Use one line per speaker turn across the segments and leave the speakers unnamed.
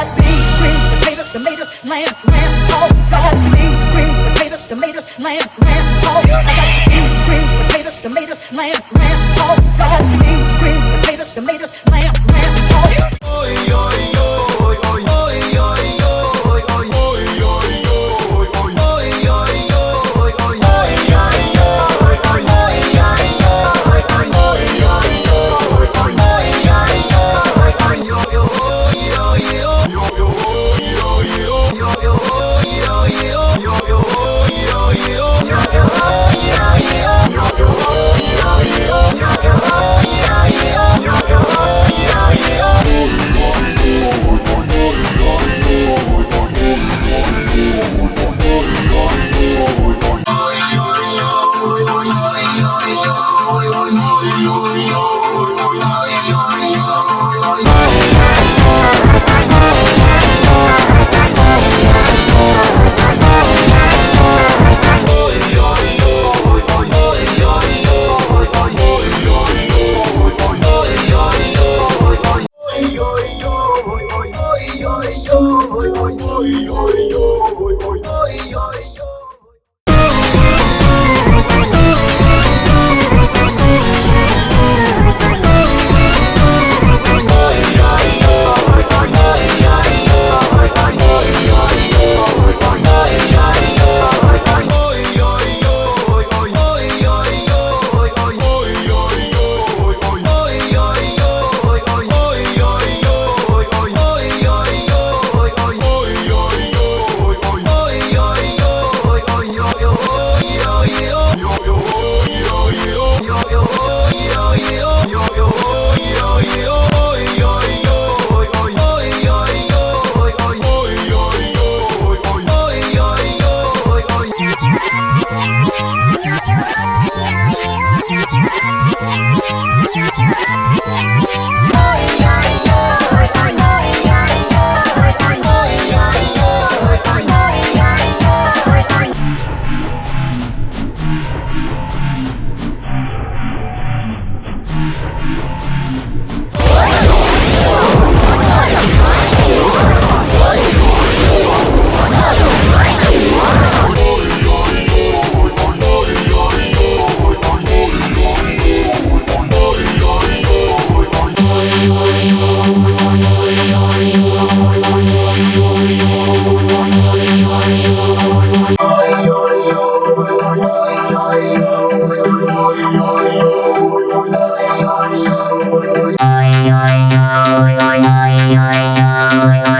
got beans, greens, potatoes, tomatoes, lamb, lamb, oh, pork. Got beans, greens, potatoes, tomatoes, lamb, lamb, pork. I got beans, greens, potatoes, tomatoes, lamb, lamb, oh, pork. Got beans, greens, potatoes, tomatoes, yo Hãy subscribe cho kênh Ghiền Mì Gõ Để không bỏ lỡ những video hấp dẫn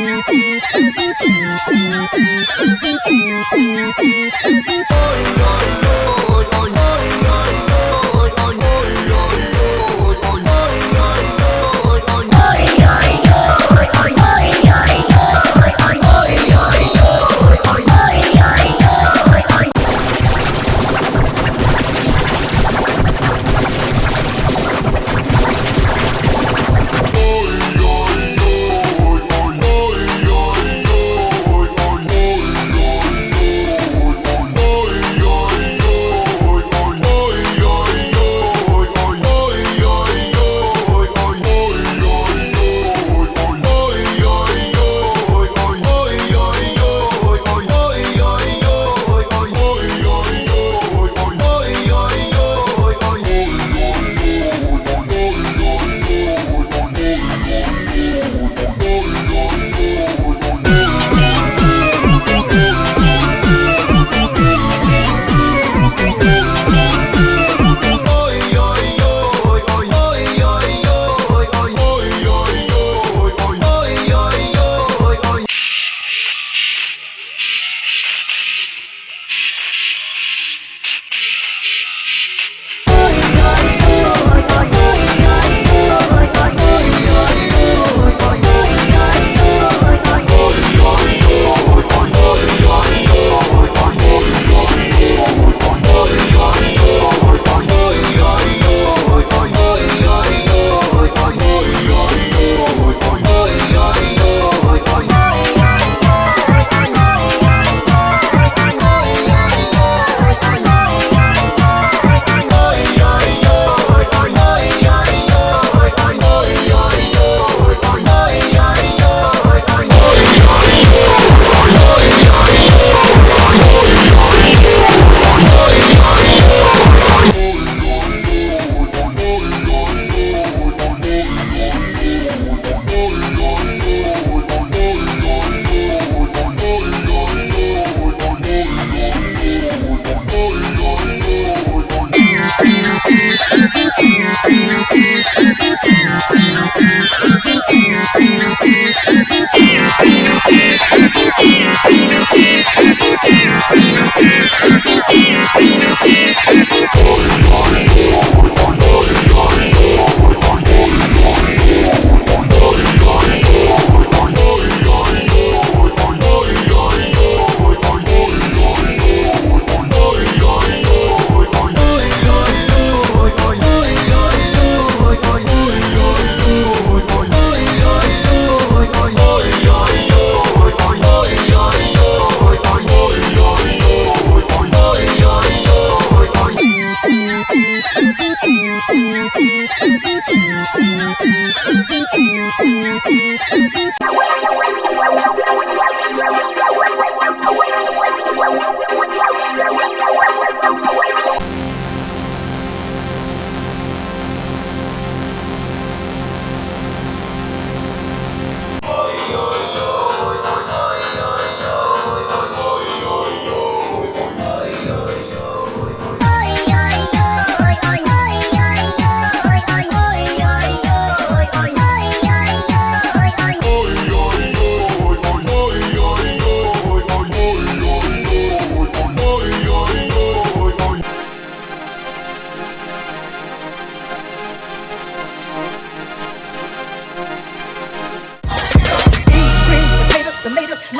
Ôi, ôi, ôi, ôi, ôi, ôi, ôi, ôi, ôi, ôi, ôi, ôi.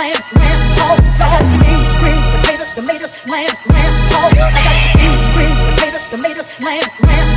Lamb, hog, dog, beans, greens, potatoes, tomatoes, lamb, lamb, hog. I got beans, greens, potatoes, tomatoes, lamb, lamb,